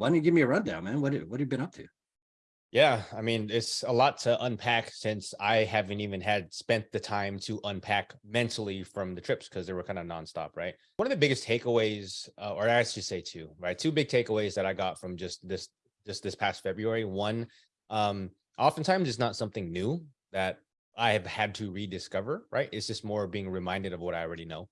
Why don't you give me a rundown, man? What, what have you been up to? Yeah, I mean, it's a lot to unpack since I haven't even had spent the time to unpack mentally from the trips because they were kind of nonstop, right? One of the biggest takeaways, uh, or I should say two, right? Two big takeaways that I got from just this, just this past February. One, um, oftentimes it's not something new that I have had to rediscover, right? It's just more being reminded of what I already know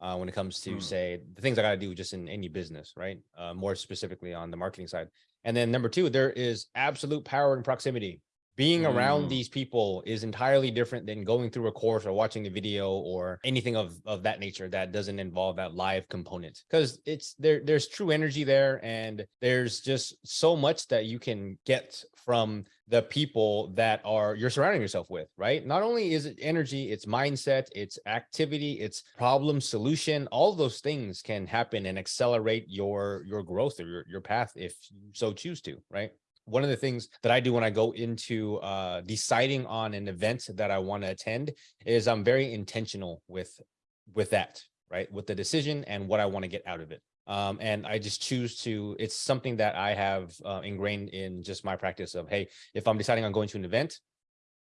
uh, when it comes to Mm. say the things I got to do just in any business, right? Uh, more specifically on the marketing side. And then number two, there is absolute power and proximity. Being around Mm. these people is entirely different than going through a course or watching a video or anything of, of that nature that doesn't involve that live component. Because it's there, there's true energy there, and there's just so much that you can get from the people that are you're surrounding yourself with, right? Not only is it energy, it's mindset, it's activity, it's problem solution. All those things can happen and accelerate your your growth or your, your path if you so choose to, right? One of the things that I do when I go into uh, deciding on an event that I want to attend is I'm very intentional with with that, right? With the decision and what I want to get out of it. Um, and I just choose to, it's something that I have uh, ingrained in just my practice of, hey, if I'm deciding on going to an event,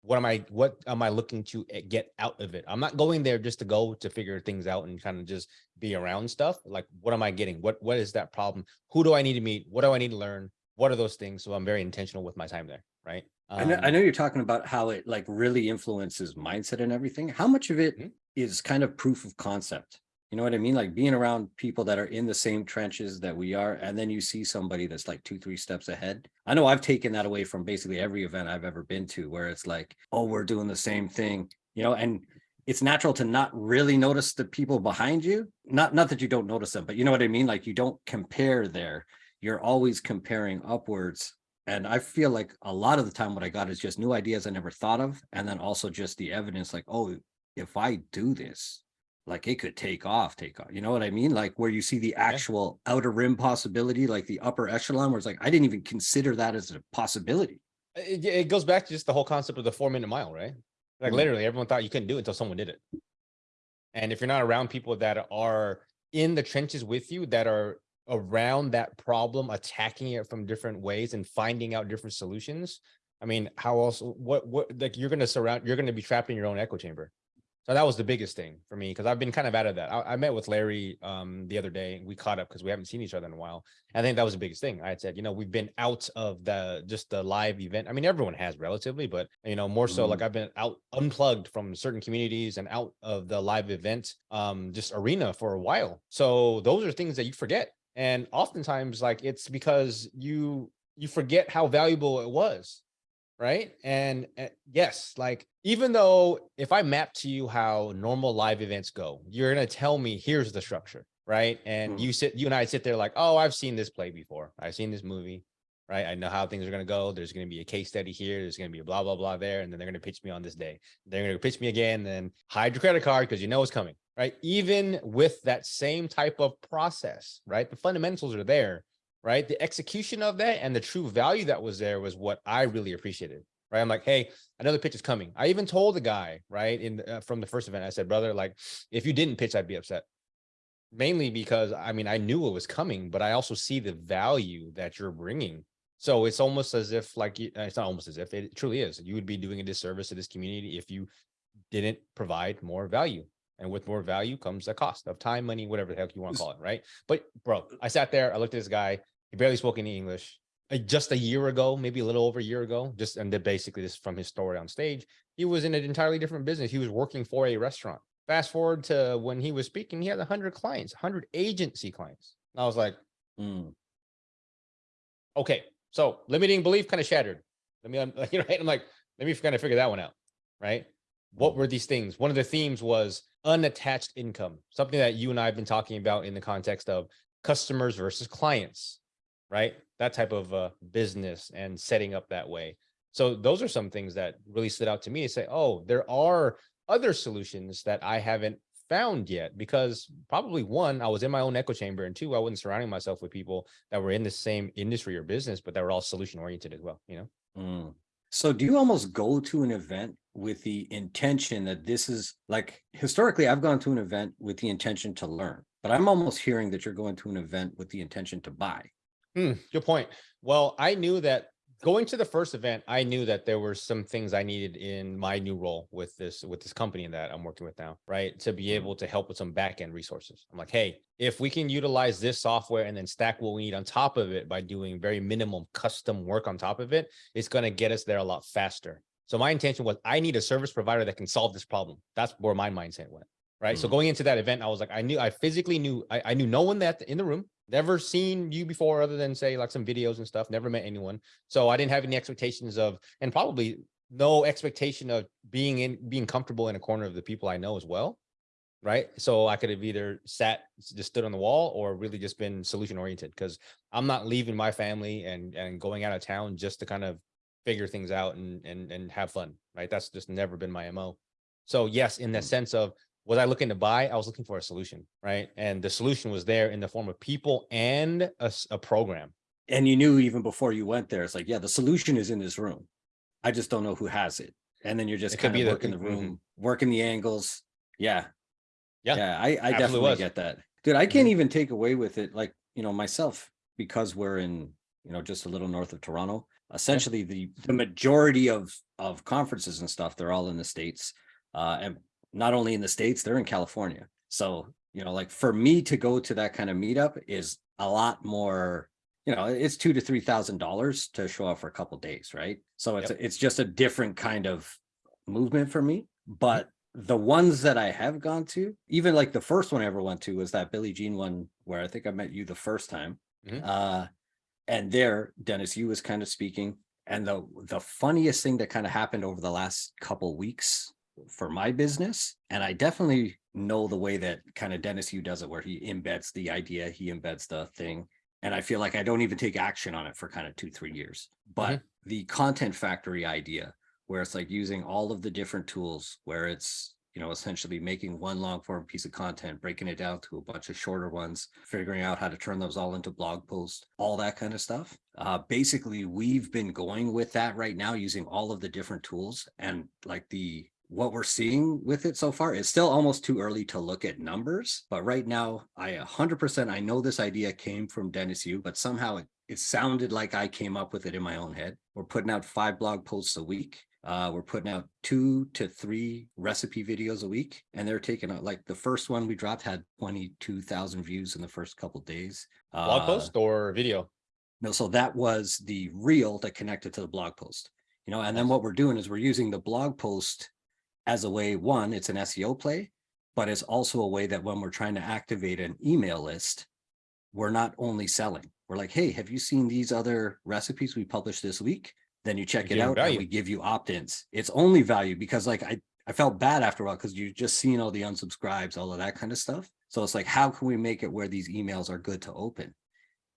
what am I, what am I looking to eh, get out of it? I'm not going there just to go to figure things out and kind of just be around stuff. Like, what am I getting? What, what is that problem? Who do I need to meet? What do I need to learn? What are those things? So I'm very intentional with my time there, right? I know, I Um, know you're talking about how it like really influences mindset and everything. How much of it is Mhm. kind of proof of concept? You know what I mean? Like being around people that are in the same trenches that we are, and then you see somebody that's like two, three steps ahead. I know I've taken that away from basically every event I've ever been to, where it's like, oh, we're doing the same thing, you know, and it's natural to not really notice the people behind you. Not, not that you don't notice them, but you know what I mean? Like you don't compare there. You're always comparing upwards and I feel like a lot of the time what I got is just new ideas I never thought of. And then also just the evidence like, oh, if I do this, like it could take off, take off. You know what I mean? Like where you see the actual outer rim possibility, like the upper echelon, where it's like, I didn't even consider that as a possibility. it, it goes back to just the whole concept of the four minute mile, right? Like Mhm. literally everyone thought you couldn't do it until someone did it. And if you're not around people that are in the trenches with you, that are around that problem, attacking it from different ways and finding out different solutions. I mean, how else, what, what, like you're going to surround, you're going to be trapped in your own echo chamber. So that was the biggest thing for me because I've been kind of out of that. I, I met with Larry um, the other day and we caught up because we haven't seen each other in a while. I think that was the biggest thing. I had said, you know, we've been out of the just the live event. I mean, everyone has relatively, but you know, more so Mhm. like I've been out unplugged from certain communities and out of the live event um just arena for a while. So those are things that you forget. And oftentimes like it's because you you forget how valuable it was right? And uh, yes, like even though if I map to you how normal live events go, you're gonna tell me here's the structure, right? And Mhm. you sit, you and I sit there like, oh, I've seen this play before. I've seen this movie, right? I know how things are gonna go. There's gonna be a case study here. There's gonna be a blah blah blah there, and then they're gonna pitch me on this day. They're gonna pitch me again, then hide your credit card because you know it's coming, right? Even with that same type of process, right? The fundamentals are there right? The execution of that and the true value that was there was what I really appreciated, right? I'm like, hey, another pitch is coming. I even told the guy, right, in uh, from the first event, I said, brother, like, if you didn't pitch, I'd be upset. Mainly because I mean, I knew it was coming, but I also see the value that you're bringing. So it's almost as if, like, uh, it's not almost as if it truly is. You would be doing a disservice to this community if you didn't provide more value. And with more value comes a cost of time, money, whatever the heck you want to call it, right? But bro, I sat there, I looked at this guy, he barely spoke any English. Uh, Just a year ago, maybe a little over a year ago, just and then basically this from his story on stage, he was in an entirely different business. He was working for a restaurant. Fast forward to when he was speaking, he had 100 clients, 100 agency clients. And I was like, Mm, okay, so limiting belief kind of shattered. Let me, know, right? I'm like, let me kind of figure that one out, right? What were these things? One of the themes was unattached income, something that you and I have been talking about in the context of customers versus clients, right? That type of uh, business and setting up that way. So those are some things that really stood out to me to say, oh, there are other solutions that I haven't found yet because probably one, I was in my own echo chamber and two, I wasn't surrounding myself with people that were in the same industry or business, but that were all solution oriented as well, you know? mm. So do you almost go to an event with the intention that this is like historically I've gone to an event with the intention to learn, but I'm almost hearing that you're going to an event with the intention to buy. Hmm, good point. Well, I knew that going to the first event, I knew that there were some things I needed in my new role with this with this company that I'm working with now, right? To be able to help with some back end resources. I'm like, hey, if we can utilize this software and then stack what we need on top of it by doing very minimum custom work on top of it, it's going to get us there a lot faster. So my intention was I need a service provider that can solve this problem. That's where my mindset went. Right. So Mhm. going into that event, I was like, I knew I physically knew I, I knew no one that in the room, never seen you before other than say like some videos and stuff, never met anyone. So I didn't have any expectations of and probably no expectation of being in being comfortable in a corner of the people I know as well. Right. So I could have either sat, just stood on the wall or really just been solution oriented because I'm not leaving my family and and going out of town just to kind of figure things out and and and have fun. Right. That's just never been my MO. So yes, in the Mm. sense of was I looking to buy? I was looking for a solution, right? And the solution was there in the form of people and a program. And you knew even before you went there, it's like, yeah, the solution is in this room. I just don't know who has it. And then you're just It kind of working the mhm. room, working the angles. Yeah. Yeah, Yeah, I, I definitely was. get that. Dude, I can't Mhm. even take away with it, like, you know, myself, because we're in, you know, just a little north of Toronto. Essentially, the the majority of of conferences and stuff, they're all in the States. Uh, and not only in the States, they're in California. So, you know, like for me to go to that kind of meetup is a lot more, you know, it's two to three thousand dollars to show up for a couple days, right? So it's it's just a different kind of movement for me. But the ones that I have gone to, even like the first one I ever went to was that Billy Gene one where I think I met you the first time. Mhm. Uh, and there, Dennis Yu was kind of speaking. And the the funniest thing that kind of happened over the last couple weeks for my business, and I definitely know the way that kind of Dennis Yu does it, where he embeds the idea, he embeds the thing. And I feel like I don't even take action on it for kind of two, three years. But the content factory idea, where it's like using all of the different tools, where it's you know essentially making one long form piece of content, breaking it down to a bunch of shorter ones, figuring out how to turn those all into blog posts, all that kind of stuff. Uh, basically, we've been going with that right now, using all of the different tools and like the what we're seeing with it so far it's still almost too early to look at numbers but right now i 100% i know this idea came from dennis yu but somehow it, it sounded like i came up with it in my own head we're putting out five blog posts a week uh, we're putting out two to three recipe videos a week and they're taking out like the first one we dropped had 22,000 views in the first couple days Blog Uh, post or video? no, so that was the reel that connected to the blog post. You know, and then what we're doing is we're using the blog post as a way, one, it's an SEO play, but it's also a way that when we're trying to activate an email list, we're not only selling. We're like, hey, have you seen these other recipes we published this week? Then you check it out and we give you opt-ins. It's only value because like I I felt bad after a while because you've just seen all the unsubscribes, all of that kind of stuff. So it's like, how can we make it where these emails are good to open?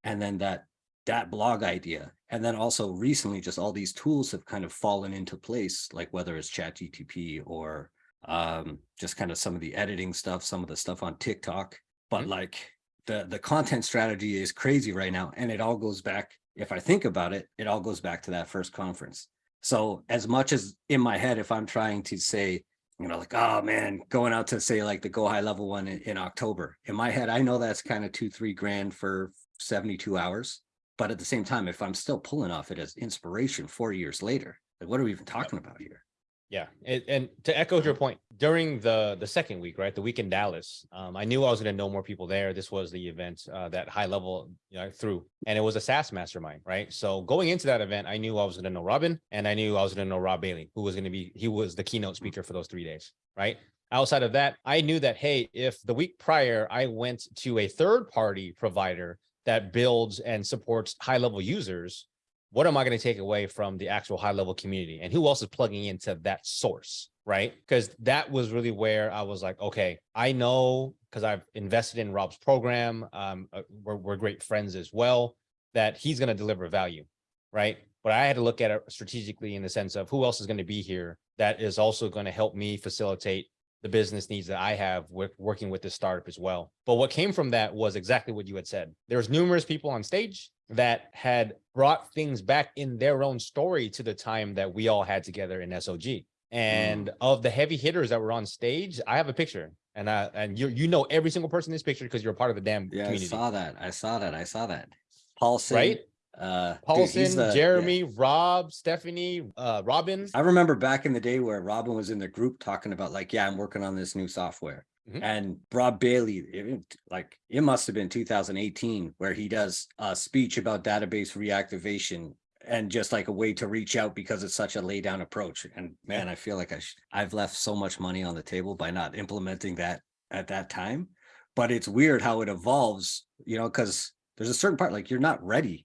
And then that that blog idea. And then also recently, just all these tools have kind of fallen into place, like whether it's chat GTP or um, just kind of some of the editing stuff, some of the stuff on TikTok. But Mhm. like the the content strategy is crazy right now. And it all goes back, if I think about it, it all goes back to that first conference. So as much as in my head, if I'm trying to say, you know, like, oh man, going out to say like the go high level one in, in October, in my head, I know that's kind of two, three grand for 72 hours. But at the same time, if I'm still pulling off it as inspiration four years later, like what are we even talking about here? Yeah, and, and to echo your point, during the the second week, right, the week in Dallas, um, I knew I was going to know more people there. This was the event uh, that high level you know through, and it was a SaaS mastermind, right? So going into that event, I knew I was going to know Robin, and I knew I was going to know Rob Bailey, who was going to be he was the keynote speaker for those three days, right? Outside of that, I knew that hey, if the week prior I went to a third party provider that builds and supports high level users, what am I going to take away from the actual high level community and who else is plugging into that source? Right. Because that was really where I was like, okay, I know because I've invested in Rob's program. Um, uh, we're, we're great friends as well, that he's going to deliver value. Right. But I had to look at it strategically in the sense of who else is going to be here that is also going to help me facilitate the business needs that I have with working with this startup as well. But what came from that was exactly what you had said. There was numerous people on stage that had brought things back in their own story to the time that we all had together in SOG. And mm. of the heavy hitters that were on stage, I have a picture. And I and you you know every single person in this picture because you're a part of the damn Yeah, community. I saw that. I saw that. I saw that. Paulson, Right? Uh, dude, Paulson, yeah. Jeremy, Rob, Stephanie, uh, Robin. I remember back in the day where Robin was in the group talking about like, yeah, I'm working on this new software. Mhm. And Rob Bailey, it- like it must have been 2018 where he does a speech about database reactivation and just like a way to reach out because it's such a lay down approach. And man, I feel like I sh- I've left so much money on the table by not implementing that at that time. But it's weird how it evolves, you know, because there's a certain part like you're not ready.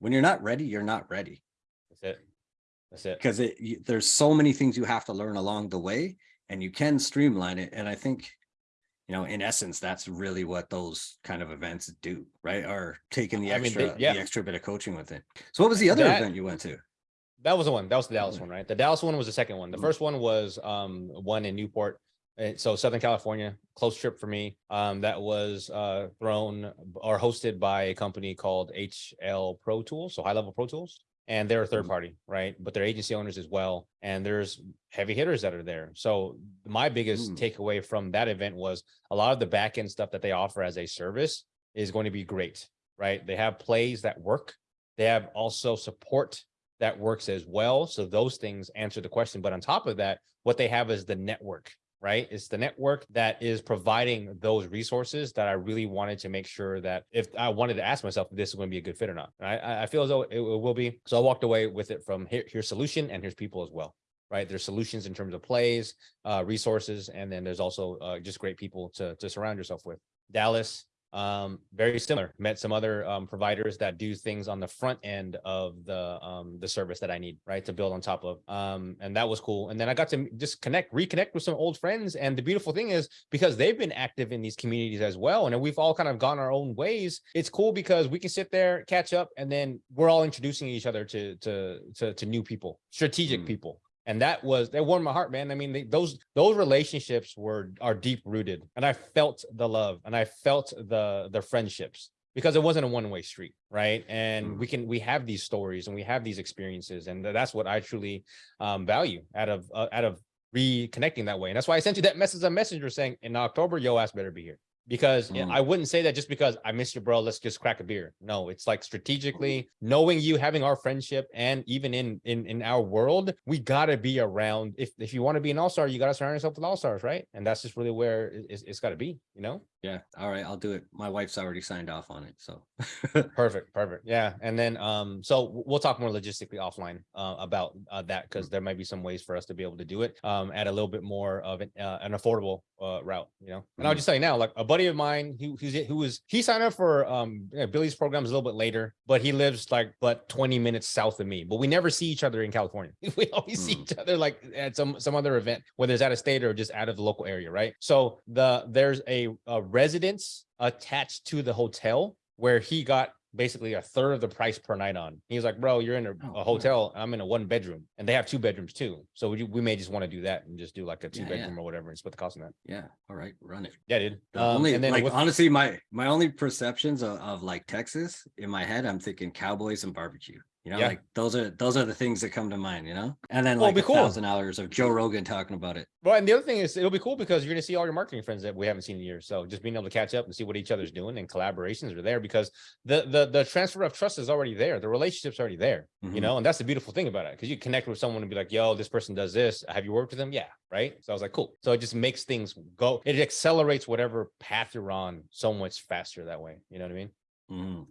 When you're not ready, you're not ready That's it. That's it. because it you, there's so many things you have to learn along the way and you can streamline it and i think you know in essence that's really what those kind of events do right Are taking the I mean, they- extra yeah. the extra bit of coaching with it so what was the other That- event you went to That was the one. That was the Dallas Mm. one, right? The Dallas one was the second one. The Mm. first one was um one in Newport. So Southern California, close trip for me. Um, that was uh thrown or hosted by a company called HL Pro Tools, so high level Pro Tools. And they're a third Mhm. party, right? But they're agency owners as well. And there's heavy hitters that are there. So my biggest Mm. takeaway from that event was a lot of the back end stuff that they offer as a service is going to be great, right? They have plays that work. They have also support that works as well. So those things answer the question. But on top of that, what they have is the network, right? It's the network that is providing those resources that I really wanted to make sure that if I wanted to ask myself if this is going to be a good fit or not. And I- I, feel as though it, it will be. So I walked away with it from here, here's solution and here's people as well. Right. There's solutions in terms of plays, uh, resources, and then there's also uh, just great people to, to surround yourself with. Dallas, um very similar. Met some other um providers that do things on the front end of the um the service that i need right to build on top of um and that was cool. And then i got to just connect reconnect with some old friends. And the beautiful thing is because they've been active in these communities as well and we've all kind of gone our own ways it's cool because we can sit there catch up and then we're all introducing each other to to to, to new people strategic Mm. people and that was that warmed my heart man. I mean they, those those relationships were are deep rooted and i felt the love and i felt the the friendships because it wasn't a one-way street right? And Mm. we can we have these stories and we have these experiences and that's what i truly um value out of uh, out of reconnecting that way. And that's why i sent you that message on messenger saying in october yo ass better be here because Mm. I wouldn't say that just because I miss you, bro. Let's just crack a beer. No, it's like strategically knowing you, having our friendship, and even in in in our world, we gotta be around. If if you want to be an all star, you gotta surround yourself with all stars, right? And that's just really where it- it's, it's got to be. You know, yeah all right i'll do it my wife's already signed off on it so perfect, perfect. Yeah, and then um, so we'll talk more logistically offline uh, about uh, that because there might be some ways for us to be able to do it um at a little bit more of an, uh, an affordable uh, route. You know, and I'll Mhm. just tell you now, like a buddy of mine, who who's who was he signed up for um yeah, Billy's programs a little bit later, but he lives like but 20 minutes south of me. But we never see each other in California. we always see Hmm. each other like at some some other event, whether it's out of state or just out of the local area, right? So the there's a, a residence attached to the hotel where he got basically a third of the price per night on. He's like, bro, you're in a, Oh, a cool. hotel. I'm in a one bedroom, and they have two bedrooms too. So we, we may just want to do that and just do like a two Yeah, yeah. bedroom or whatever and split the cost on that. yeah all right run it Yeah, dude. Um, only and then like with- honestly, my my only perceptions of, of like Texas in my head, I'm thinking cowboys and barbecue. You know, Yeah. like those are those are the things that come to mind. You know, and then Well, like a cool. thousand hours of Joe Rogan talking about it. Well, and the other thing is it'll be cool because you're gonna see all your marketing friends that we haven't seen in years. So just being able to catch up and see what each other's doing and collaborations are there because the the the transfer of trust is already there. The relationship's already there, you Mhm. know, and that's the beautiful thing about it. Because you connect with someone and be like, yo, this person does this. Have you worked with them? Yeah. Right. So I was like, cool. So it just makes things go, it accelerates whatever path you're on so much faster that way. You know what I mean? Mhm.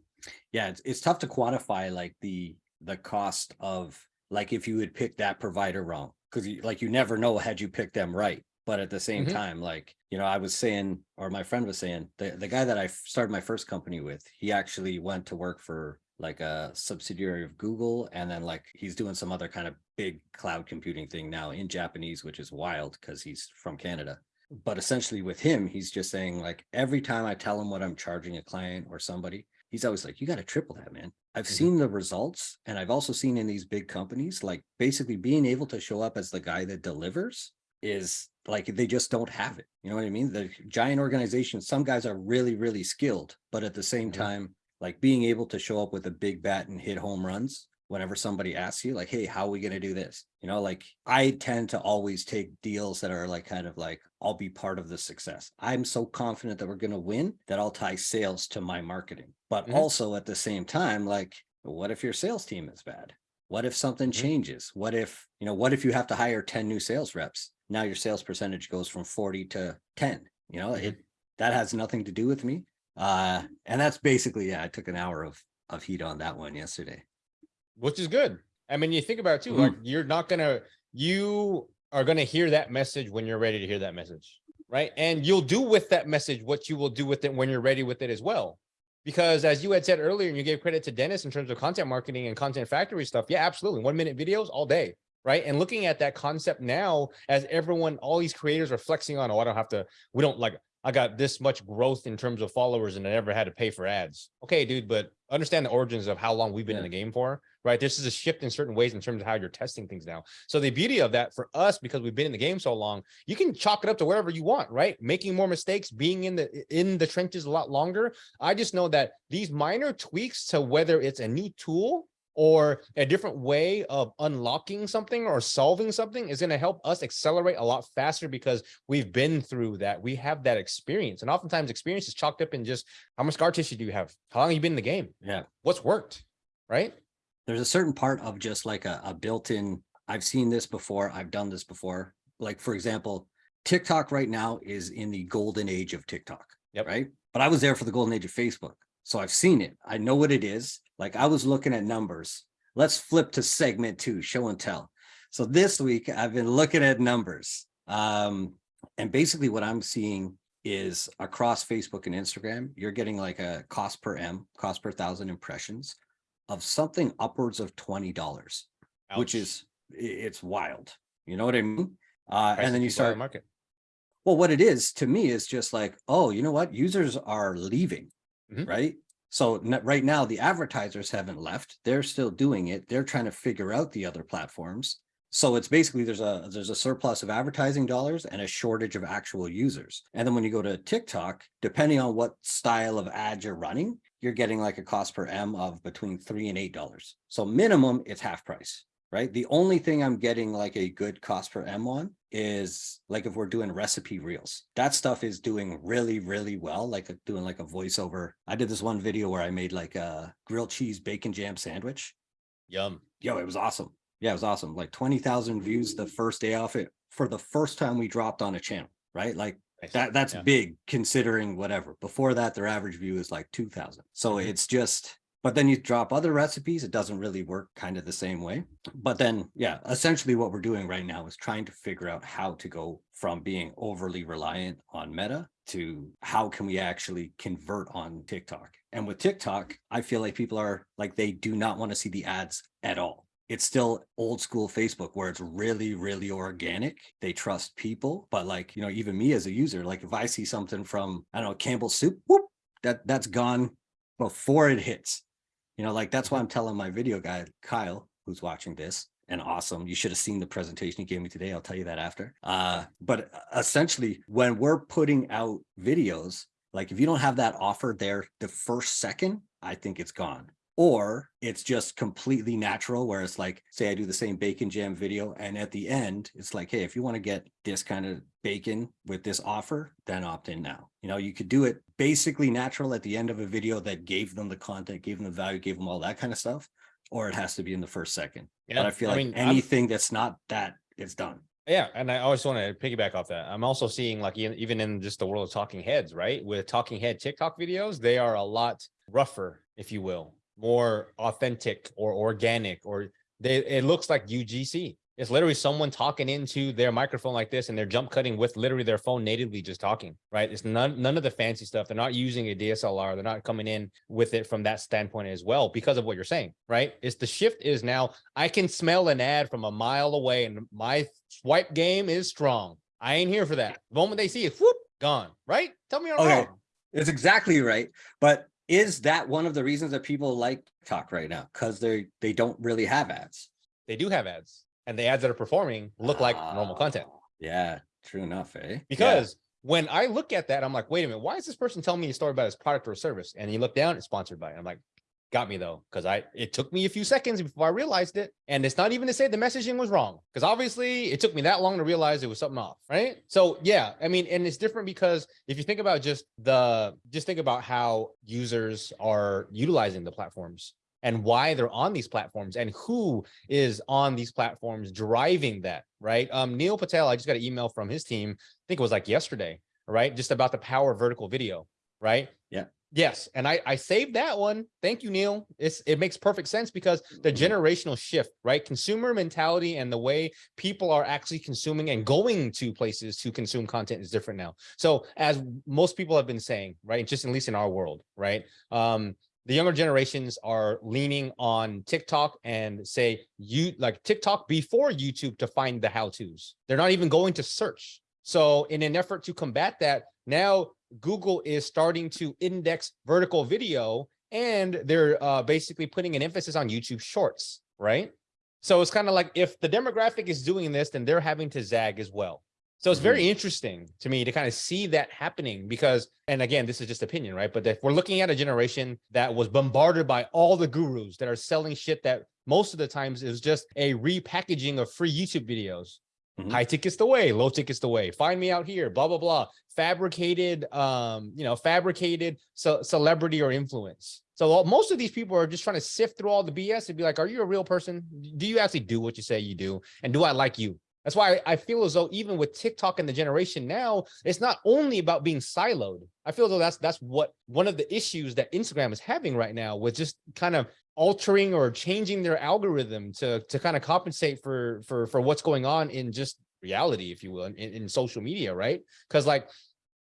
Yeah, it's it's tough to quantify like the the cost of like if you would pick that provider wrong because you like you never know had you picked them right. But at the same Mhm. time, like you know, I was saying, or my friend was saying, the the guy that i started my first company with, he actually went to work for like a subsidiary of Google, and then like he's doing some other kind of big cloud computing thing now in Japanese, which is wild because he's from Canada but essentially with him he's just saying like every time i tell him what i'm charging a client or somebody he's always like you got to triple that man i've Mhm. seen the results and i've also seen in these big companies like basically being able to show up as the guy that delivers is like they just don't have it you know what i mean the giant organizations some guys are really really skilled but at the same Mhm. time like being able to show up with a big bat and hit home runs whenever somebody asks you like, hey, how are we gonna do this? You know, like I tend to always take deals that are like kind of like, I'll be part of the success. I'm so confident that we're gonna win that I'll tie sales to my marketing. But Mhm. also at the same time, like, what if your sales team is bad? What if something Mhm. changes? What if, you know, what if you have to hire 10 new sales reps? Now your sales percentage goes from 40 to 10. You know, Mhm. it that has nothing to do with me. Uh, and that's basically, yeah, I took an hour of of heat on that one yesterday. Which is good. I mean, you think about it too, Mhm. like you're not gonna, you are gonna hear that message when you're ready to hear that message, right? And you'll do with that message what you will do with it when you're ready with it as well. Because as you had said earlier, and you gave credit to Dennis in terms of content marketing and content factory stuff, yeah, absolutely, one minute videos all day, right? And looking at that concept now, as everyone, all these creators are flexing on, oh, I don't have to, we don't like, I got this much growth in terms of followers and I never had to pay for ads. Okay, dude, but understand the origins of how long we've been in the game for, right? This is a shift in certain ways in terms of how you're testing things now. So the beauty of that for us, because we've been in the game so long, you can chalk it up to wherever you want, right? Making more mistakes, being in the in the trenches a lot longer. I just know that these minor tweaks to whether it's a new tool or a different way of unlocking something or solving something is going to help us accelerate a lot faster because we've been through that. We have that experience. And oftentimes experience is chalked up in just how much scar tissue do you have? How long have you been in the game? Yeah. What's worked? Right? There's a certain part of just like a, a built-in, I've seen this before, I've done this before. Like, for example, TikTok right now is in the golden age of TikTok. Yep. Right. But I was there for the golden age of Facebook. So I've seen it. I know what it is. Like I was looking at numbers. Let's flip to segment two, show and tell. So this week I've been looking at numbers. Um, and basically what I'm seeing is across Facebook and Instagram, you're getting like a cost per M, cost per thousand impressions of something upwards of twenty dollars, which is it's wild. You know what I mean? Uh, and then you people out of start market. well, what it is to me is just like, oh, you know what? Users are leaving, Mhm. right? So right now the advertisers haven't left. They're still doing it. They're trying to figure out the other platforms. So it's basically there's a there's a surplus of advertising dollars and a shortage of actual users. And then when you go to TikTok, depending on what style of ad you're running, you're getting like a cost per M of between three and eight dollars. So minimum, it's half price right? The only thing I'm getting like a good cost per M on is like if we're doing recipe reels, that stuff is doing really, really well. Like uh, doing like a voiceover. I did this one video where I made like a grilled cheese bacon jam sandwich. Yum. Yo, it was awesome. Yeah, it was awesome. Like 20,000 views the first day off it for the first time we dropped on a channel, right? Like that that's Yeah. big considering whatever. Before that, their average view is like 2000. So Mhm. it's just, but then you drop other recipes, it doesn't really work kind of the same way. But then, yeah, essentially what we're doing right now is trying to figure out how to go from being overly reliant on Meta to how can we actually convert on TikTok. And with TikTok, I feel like people are like, they do not want to see the ads at all it's still old school Facebook where it's really, really organic. They trust people, but like, you know, even me as a user, like if I see something from, I don't know, Campbell's soup, whoop, that that's gone before it hits. You know, like that's why I'm telling my video guy, Kyle, who's watching this, and awesome. You should have seen the presentation he gave me today. I'll tell you that after. Uh, but essentially, when we're putting out videos, like if you don't have that offer there the first second, I think it's gone or it's just completely natural where it's like say i do the same bacon jam video and at the end it's like hey if you want to get this kind of bacon with this offer then opt in now you know you could do it basically natural at the end of a video that gave them the content gave them the value gave them all that kind of stuff or it has to be in the first second Yeah. but i feel like mean, I'm- anything that's not that it's done Yeah, and I always want to piggyback off that. I'm also seeing like even in just the world of talking heads, right? With talking head TikTok videos, they are a lot rougher, if you will, more authentic or organic, or they it looks like UGC. It's literally someone talking into their microphone like this, and they're jump cutting with literally their phone natively just talking, right? It's none none of the fancy stuff. They're not using a DSLR. They're not coming in with it from that standpoint as well, because of what you're saying, right? It's the shift is now I can smell an ad from a mile away, and my swipe game is strong. I ain't here for that. The moment they see it, whoop, gone, right? Tell me I'm Okay. wrong. It's exactly right. But is that one of the reasons that people like talk right now? Because they they don't really have ads. They do have ads, and the ads that are performing look like normal content. Ah, Yeah, true enough, eh? Yeah. Because when I look at that, I'm like, wait a minute, why is this person telling me a story about his product or service? And you look down, it's sponsored by. it. I'm like, got me though, because I it took me a few seconds before I realized it. And it's not even to say the messaging was wrong, because obviously it took me that long to realize it was something off, right? So yeah, I mean, and it's different because if you think about just the just think about how users are utilizing the platforms and why they're on these platforms and who is on these platforms driving that, right? Um, Neil Patel, I just got an email from his team, I think it was like yesterday, right? Just about the power of vertical video, right? Yes, and I I saved that one. Thank you, Neil. It's it makes perfect sense because the Mhm. generational shift, right? Consumer mentality and the way people are actually consuming and going to places to consume content is different now. So as most people have been saying, right, just at least in our world, right? Um, the younger generations are leaning on TikTok and say you like TikTok before YouTube to find the how-tos. They're not even going to search. So in an effort to combat that, now Google is starting to index vertical video and they're uh, basically putting an emphasis on YouTube shorts, right? So it's kind of like if the demographic is doing this, then they're having to zag as well. So it's very interesting to me to kind of see that happening because, and again, this is just opinion, right? But if we're looking at a generation that was bombarded by all the gurus that are selling shit that most of the times is just a repackaging of free YouTube videos. Mhm. High tickets the way, low tickets the way. Find me out here, blah blah blah. Fabricated, um, you know, fabricated ce- celebrity or influence. So most of these people are just trying to sift through all the BS and be like, "Are you a real person? Do you actually do what you say you do? And do I like you?" That's why I, feel as though even with TikTok and the generation now, it's not only about being siloed. I feel as though that's that's what one of the issues that Instagram is having right now with just kind of altering or changing their algorithm to to kind of compensate for for for what's going on in just reality, if you will, in, in social media, right? Because like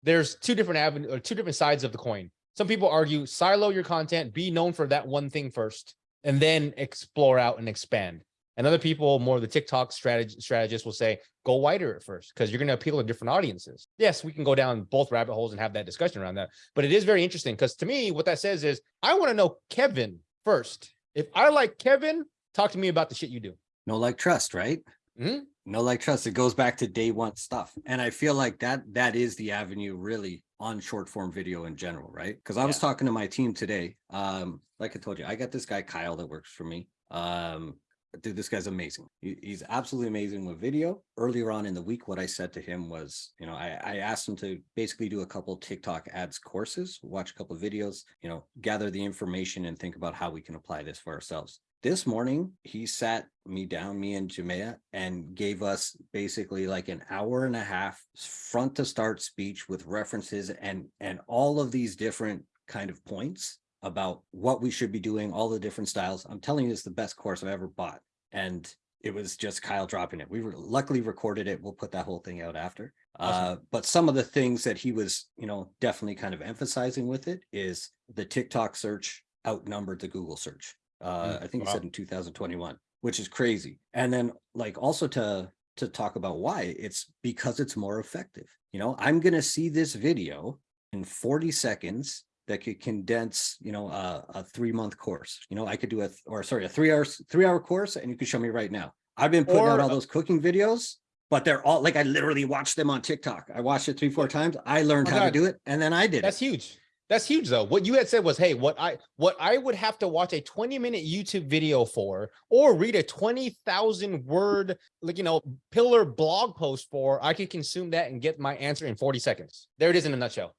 there's two different avenues or two different sides of the coin. Some people argue silo your content, be known for that one thing first, and then explore out and expand. And other people, more of the TikTok strategy strategists will say, go wider at first, because you're going to appeal to different audiences. Yes, we can go down both rabbit holes and have that discussion around that. But it is very interesting because to me, what that says is I want to know Kevin first. If I like Kevin, talk to me about the shit you do. No like trust, right? Mhm. No like trust. It goes back to day one stuff. And I feel like that that is the avenue really on short form video in general, right? Because I was talking to my team today. Um, like I told you, I got this guy Kyle that works for me. Um, dude, this guy's amazing. He- he's absolutely amazing with video. Earlier on in the week, what I said to him was, you know, I, I asked him to basically do a couple TikTok ads courses, watch a couple videos, you know, gather the information and think about how we can apply this for ourselves. This morning, he sat me down, me and Jamea, and gave us basically like an hour and a half front to start speech with references and and all of these different kind of points about what we should be doing, all the different styles. I'm telling you, it's the best course I've ever bought. And it was just Kyle dropping it. We were luckily recorded it. We'll put that whole thing out after. Awesome. Uh, but some of the things that he was, you know, definitely kind of emphasizing with it is the TikTok search outnumbered the Google search. Uh, Mm, I think he said in 2021, which is crazy. And then like also to to talk about why it's because it's more effective. You know, I'm gonna see this video in 40 seconds that could condense, you know, a, a three month course. You know, I could do a or sorry, a three hours, three hour course, and you could show me right now. I've been putting out all those cooking videos, but they're all like I literally watched them on TikTok. I watched it three, four times. I learned Oh, how to do it, and then I did it. That's it. huge. That's huge though. What you had said was, hey, what I what I would have to watch a 20 minute YouTube video for or read a 20,000 word like you know pillar blog post for, I could consume that and get my answer in 40 seconds. There it is in a nutshell.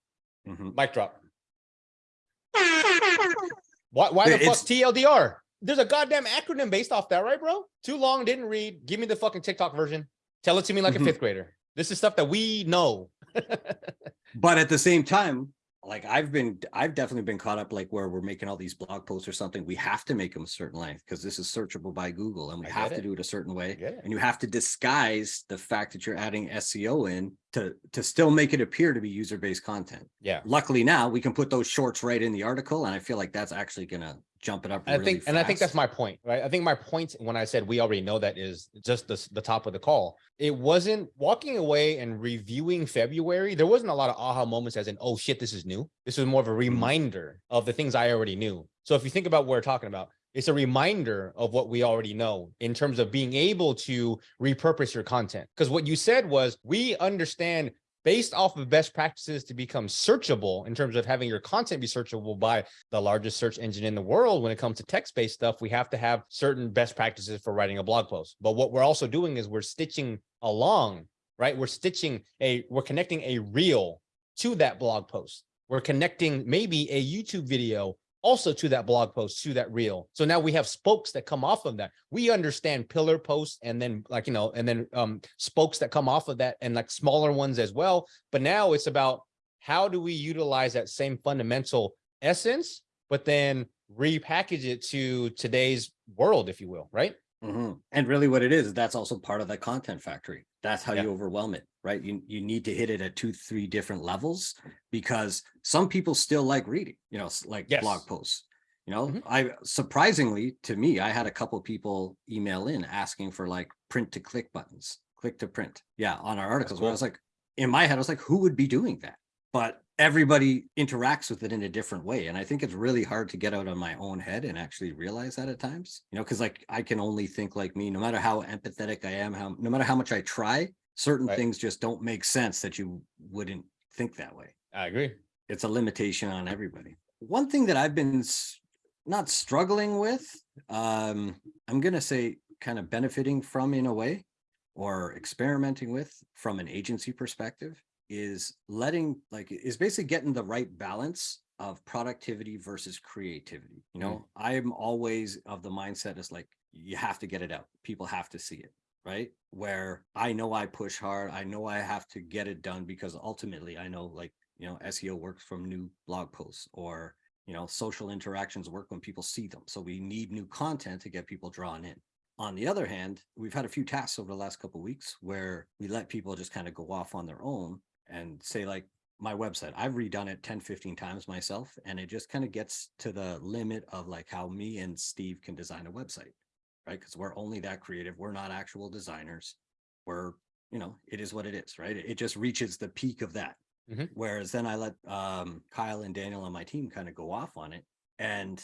Mhm. Mic drop. Why why the fuck TLDR? There's a goddamn acronym based off that, right, bro? Too long, didn't read. Give me the fucking TikTok version. Tell it to me like Mhm. a fifth grader. This is stuff that we know. But at the same time, like I've been, I've definitely been caught up like where we're making all these blog posts or something. We have to make them a certain length because this is searchable by Google and we have get to it. do it a certain way. And you have to disguise the fact that you're adding SEO in to to still make it appear to be user-based content. Yeah. Luckily now we can put those shorts right in the article and I feel like that's actually gonna jump it up. And I really think, and I think that's my point, right? I think my point when I said we already know that is just the, the top of the call. It wasn't walking away and reviewing February. There wasn't a lot of aha moments as in, oh shit, this is new. This was more of a mm-hmm. reminder of the things I already knew. So if you think about what we're talking about, it's a reminder of what we already know in terms of being able to repurpose your content. Because what you said was we understand based off of best practices to become searchable in terms of having your content be searchable by the largest search engine in the world when it comes to text-based stuff we have to have certain best practices for writing a blog post. But what we're also doing is we're stitching along right? We're stitching a we're connecting a reel to that blog post. We're connecting maybe a youtube video also to that blog post to that reel so now we have spokes that come off of that we understand pillar posts and then like you know and then um spokes that come off of that and like smaller ones as well but now it's about how do we utilize that same fundamental essence but then repackage it to today's world if you will right Mhm. And really what it is, that's also part of the content factory. That's how Yeah. you overwhelm it, right? You, you need to hit it at two, three different levels because some people still like reading, you know, like blog posts. You know, Mhm. I surprisingly to me, I had a couple people email in asking for like print to click buttons, click to print. Yeah, on our articles. Where I was like, in my head, I was like, who would be doing that? But everybody interacts with it in a different way. And I think it's really hard to get out of my own head and actually realize that at times, you know, because like I can only think like me, no matter how empathetic I am, how no matter how much I try, certain Right. things just don't make sense that you wouldn't think that way. i agree It's a limitation on everybody. One thing that I've been not struggling with, um, I'm gonna say kind of benefiting from in a way or experimenting with from an agency perspective is letting like is basically getting the right balance of productivity versus creativity. You mm-hmm. know, I'm always of the mindset is like you have to get it out. People have to see it, right? Where I know I push hard, I know I have to get it done because ultimately I know like, you know, SEO works from new blog posts or you know, social interactions work when people see them. So we need new content to get people drawn in. On the other hand, we've had a few tasks over the last couple of weeks where we let people just kind of go off on their own and say like my website, I've redone it 10, 15 times myself. And it just kind of gets to the limit of like how me and Steve can design a website, right? Because we're only that creative. We're not actual designers. We're, you know, it is what it is, right? It just reaches the peak of that. Mhm. Whereas then I let um, Kyle and Daniel on my team kind of go off on it and,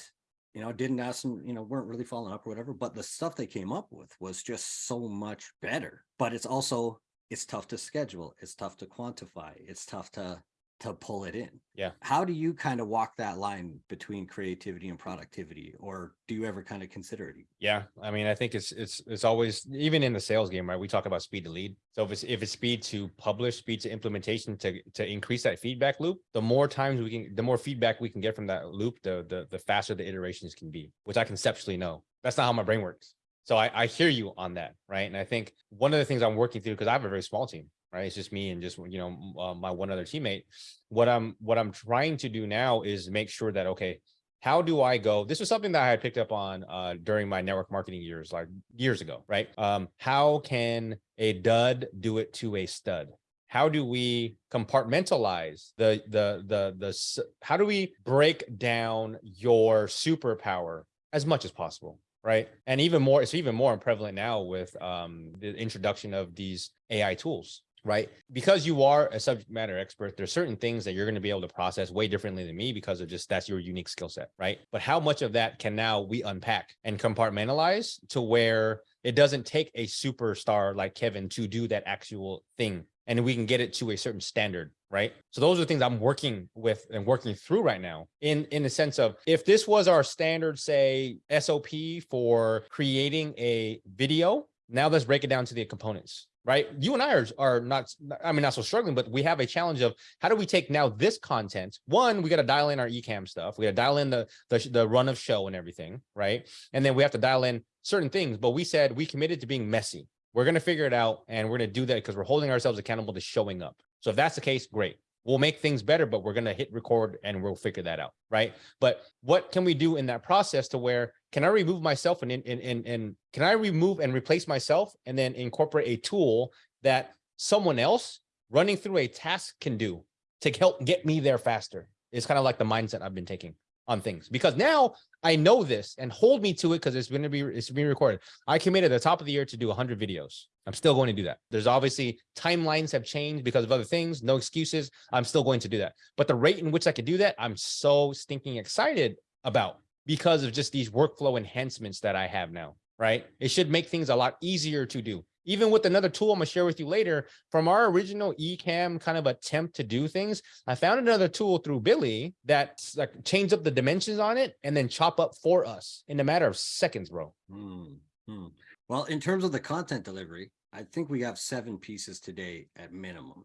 you know, didn't ask them, you know, weren't really following up or whatever. But the stuff they came up with was just so much better. But it's also, it's tough to schedule. It's tough to quantify. It's tough to, to pull it in. Yeah. How do you kind of walk that line between creativity and productivity? Or do you ever kind of consider it? Yeah, I mean, I think it's it's it's always even in the sales game, right? We talk about speed to lead. So if it's if it's speed to publish, speed to implementation to to increase that feedback loop, the more times we can, the more feedback we can get from that loop, the the the faster the iterations can be, which I conceptually know. That's not how my brain works. So I I hear you on that, right? And I think one of the things I'm working through because I have a very small team, right? It's just me and just you know uh, my one other teammate. What I'm what I'm trying to do now is make sure that okay, how do I go? This was something that I had picked up on uh, during my network marketing years, like years ago, right? Um, how can a dud do it to a stud? How do we compartmentalize the the the the? How do we break down your superpower as much as possible? Right. And even more, it's even more prevalent now with um, the introduction of these AI tools, right? Because you are a subject matter expert, there's certain things that you're going to be able to process way differently than me because of just that's your unique skill set, right? But how much of that can now we unpack and compartmentalize to where it doesn't take a superstar like Kevin to do that actual thing and we can get it to a certain standard, right? So those are things I'm working with and working through right now in in the sense of if this was our standard say SOP for creating a video, now let's break it down to the components right? You and I are, are not, I mean, not so struggling, but we have a challenge of how do we take now this content? One, we got to dial in our Ecamm stuff. We got to dial in the, the the run of show and everything, right? And then we have to dial in certain things. But we said we committed to being messy. We're going to figure it out, and we're going to do that because we're holding ourselves accountable to showing up. So if that's the case, great. We'll make things better, but we're going to hit record and we'll figure that out, right? But what can we do in that process to where can I remove myself and and and, and can I remove and replace myself and then incorporate a tool that someone else running through a task can do to help get me there faster? It's kind of like the mindset I've been taking on things because now I know this and hold me to it because it's going to be it's being recorded. I committed at the top of the year to do 100 videos. I'm still going to do that. There's obviously timelines have changed because of other things. No excuses. I'm still going to do that. But the rate in which I could do that, I'm so stinking excited about because of just these workflow enhancements that I have now. Right? It should make things a lot easier to do. Even with another tool I'm gonna share with you later, from our original Ecamm kind of attempt to do things, I found another tool through Billy that like change up the dimensions on it and then chop up for us in a matter of seconds, bro. Hmm, hmm. Well, in terms of the content delivery, I think we have seven pieces today at minimum.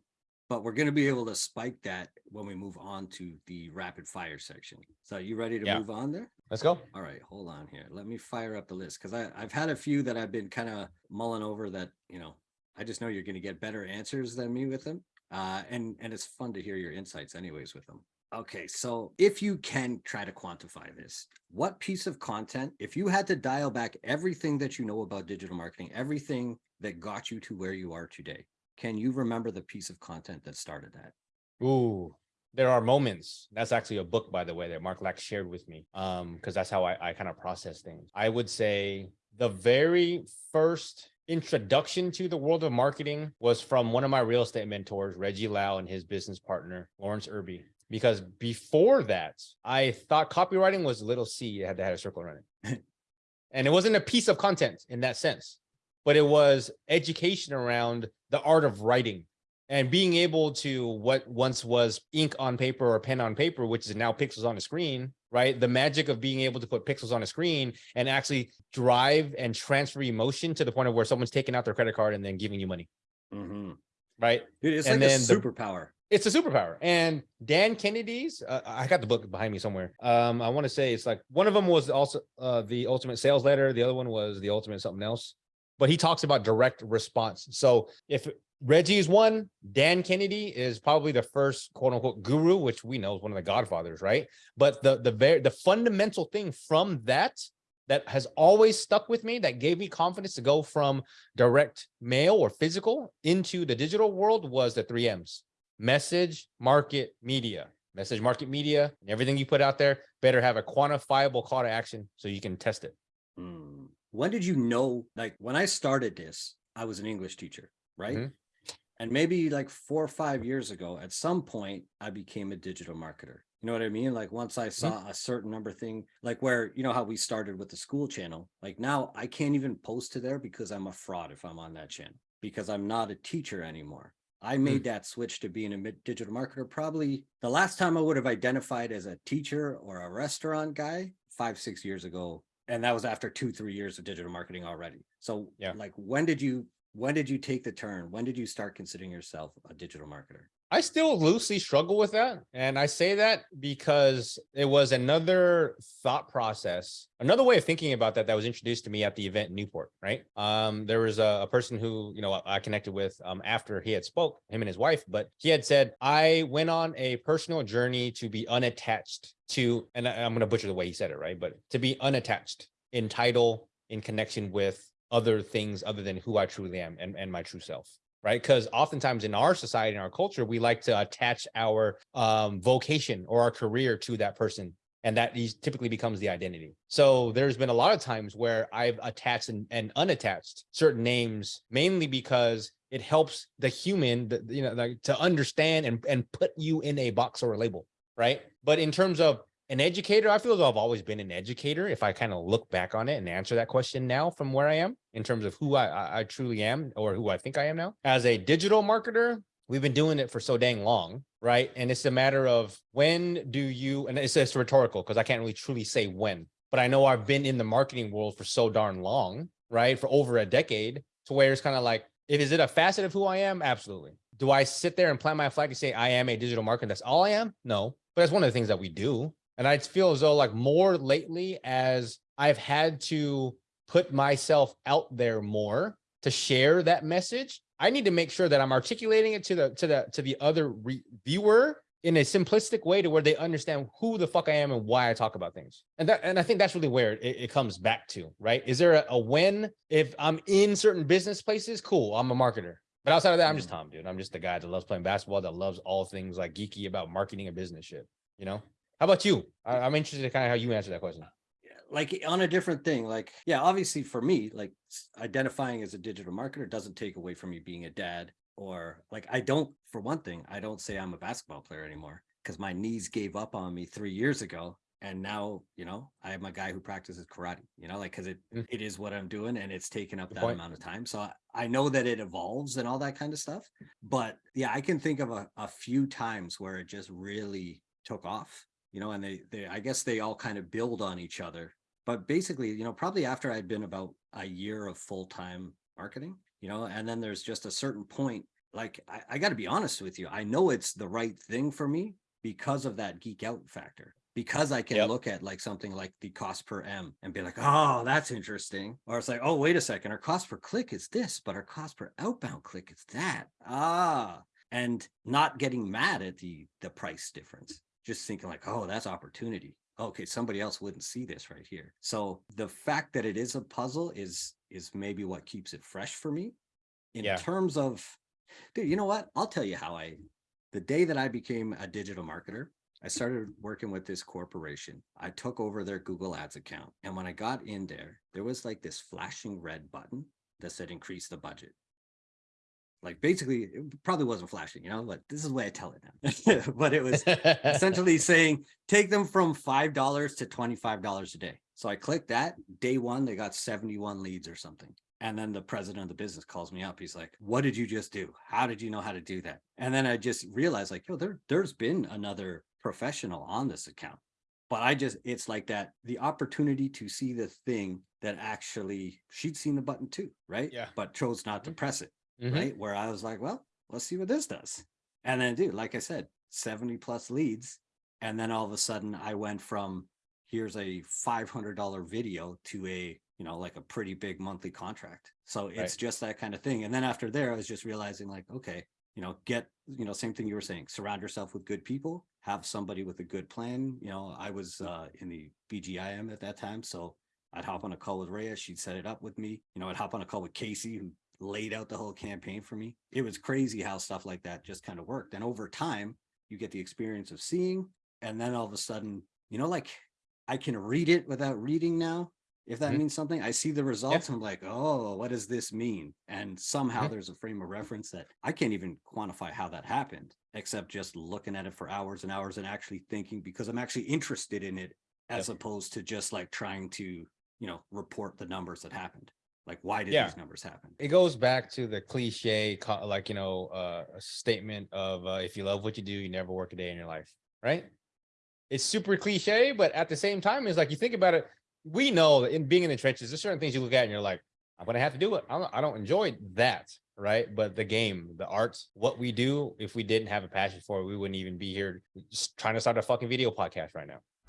But we're gonna be able to spike that when we move on to the rapid fire section. So you ready to Yeah. move on there? Let's go. All right, hold on here. Let me fire up the list because I I've had a few that I've been kind of mulling over that, you know, I just know you're gonna get better answers than me with them. Uh, and and it's fun to hear your insights anyways with them. Okay, so if you can try to quantify this, what piece of content, if you had to dial back everything that you know about digital marketing, everything that got you to where you are today, can you remember the piece of content that started that? Ooh, there are moments. That's actually a book, by the way, that Mark Lack shared with me. Um, because that's how I, I kind of process things. I would say the very first introduction to the world of marketing was from one of my real estate mentors, Reggie Lau, and his business partner, Lawrence Irby. Because before that, I thought copywriting was little C, it had to have a circle around it. and it wasn't a piece of content in that sense, but it was education around the art of writing and being able to what once was ink on paper or pen on paper, which is now pixels on a screen, right? The magic of being able to put pixels on a screen and actually drive and transfer emotion to the point of where someone's taking out their credit card and then giving you money, Mhm. right? Dude, it's And like a then the- superpower. It's a superpower. And Dan Kennedy's, uh, I got the book behind me somewhere. Um, I want to say it's like one of them was also uh, the ultimate sales letter. The other one was the ultimate something else. But he talks about direct response. So if Reggie is one, Dan Kennedy is probably the first quote unquote guru, which we know is one of the godfathers, right? But the the very the fundamental thing from that that has always stuck with me that gave me confidence to go from direct mail or physical into the digital world was the three M's message, market, media. Message, market, media, and everything you put out there better have a quantifiable call to action so you can test it. Hmm. When did you know, like when I started this, I was an English teacher, right? Mhm. And maybe like four or five years ago, at some point, I became a digital marketer. You know what I mean? Like once I saw a certain number thing, like where, you know, how we started with the school channel, like now I can't even post to there because I'm a fraud if I'm on that channel because I'm not a teacher anymore. I made that switch to being a digital marketer. Probably the last time I would have identified as a teacher or a restaurant guy five, six years ago. And that was after two, three years of digital marketing already. So Yeah. like, when did you, when did you take the turn? When did you start considering yourself a digital marketer? I still loosely struggle with that. And I say that because it was another thought process, another way of thinking about that that was introduced to me at the event in Newport, right? Um, there was a, a person who, you know, I connected with um, after he had spoke, him and his wife, but he had said, I went on a personal journey to be unattached to, and I, I'm going to butcher the way he said it, right? But to be unattached in title, in connection with other things other than who I truly am and, and my true self right? Because oftentimes in our society, in our culture, we like to attach our um, vocation or our career to that person. And that typically becomes the identity. So there's been a lot of times where I've attached and, and unattached certain names, mainly because it helps the human, you know, to understand and, and put you in a box or a label, right? But in terms of an educator, I feel as though I've always been an educator. If I kind of look back on it and answer that question now from where I am in terms of who I, I, truly am or who I think I am now as a digital marketer, we've been doing it for so dang long, right? And it's a matter of when do you, and it's, it's rhetorical because I can't really truly say when, but I know I've been in the marketing world for so darn long, right? For over a decade to where it's kind of like, if is it a facet of who I am? Absolutely. Do I sit there and plant my flag and say I am a digital marketer? That's all I am? No, but that's one of the things that we do. And I feel as though like more lately as I've had to put myself out there more to share that message, I need to make sure that I'm articulating it to the to the to the other re- viewer in a simplistic way to where they understand who the fuck I am and why I talk about things. And that and I think that's really where it, it comes back to, right? Is there a, a when if I'm in certain business places? Cool, I'm a marketer. But outside of that, I'm just mm. Tom, dude. I'm just the guy that loves playing basketball, that loves all things like geeky about marketing and business shit. You know? How about you? I, I'm interested in kind of how you answer that question. like on a different thing like yeah obviously for me like identifying as a digital marketer doesn't take away from you being a dad or like i don't for one thing i don't say i'm a basketball player anymore because my knees gave up on me three years ago and now you know i am a guy who practices karate you know like because it Mm. it is what i'm doing and it's taken up Good that point. amount of time so I, I know that it evolves and all that kind of stuff but yeah i can think of a, a few times where it just really took off you know and they they i guess they all kind of build on each other. But basically you know probably after i'd been about a year of full-time marketing you know and then there's just a certain point like i, I got to be honest with you i know it's the right thing for me because of that geek out factor because i can Yep. look at like something like the cost per m and be like oh that's interesting. Or it's like oh wait a second our cost per click is this but our cost per outbound click is that. Ah and not getting mad at the the price difference just thinking like oh that's opportunity. Okay somebody else wouldn't see this right here. So the fact that it is a puzzle is is maybe what keeps it fresh for me. In Yeah. terms of dude you know what? I'll tell you how i the day that i became a digital marketer i started working with this corporation. I took over their google ads account and when i got in there there was like this flashing red button that said increase the budget like basically it probably wasn't flashing you know but this is the way i tell it now but it was essentially saying take them from five dollars to twenty five dollars a day. So I clicked that day one, they got seventy one leads or something. And then the president of the business calls me up. He's like, "What did you just do? How did you know how to do that?" And then I just realized, like, yo, there there's been another professional on this account, but I just it's like that the opportunity to see the thing that actually she'd seen the button too, right? Yeah. But chose not to Mhm. press it Mhm. right? Where I was like, well, let's see what this does. And then, dude, like I said, 70 plus leads. And then all of a sudden, I went from here's a $500 video to a, you know, like a pretty big monthly contract. So it's Right. just that kind of thing. And then after there, I was just realizing, like, okay, you know, get, you know, same thing you were saying, surround yourself with good people, have somebody with a good plan. You know, I was uh, in the BGIM at that time. So I'd hop on a call with Rhea. She'd set it up with me. You know, I'd hop on a call with Casey, who laid out the whole campaign for me. It was crazy how stuff like that just kind of worked. And over time, you get the experience of seeing, and then all of a sudden, you know, like I can read it without reading now. If that Mhm. means something, I see the results. I'm like, oh, what does this mean? And somehow Mhm. there's a frame of reference that I can't even quantify how that happened, except just looking at it for hours and hours and actually thinking because I'm actually interested in it as opposed to just like trying to, you know, report the numbers that happened. Like, why did Yeah. these numbers happen? it goes back to the cliche like you know uh a statement of uh, if you love what you do you never work a day in your life right it's super cliche but at the same time it's like you think about it we know that in being in the trenches there's certain things you look at and you're like i'm gonna have to do it i don't, I don't enjoy that right but the game the arts what we do if we didn't have a passion for it we wouldn't even be here just trying to start a fucking video podcast right now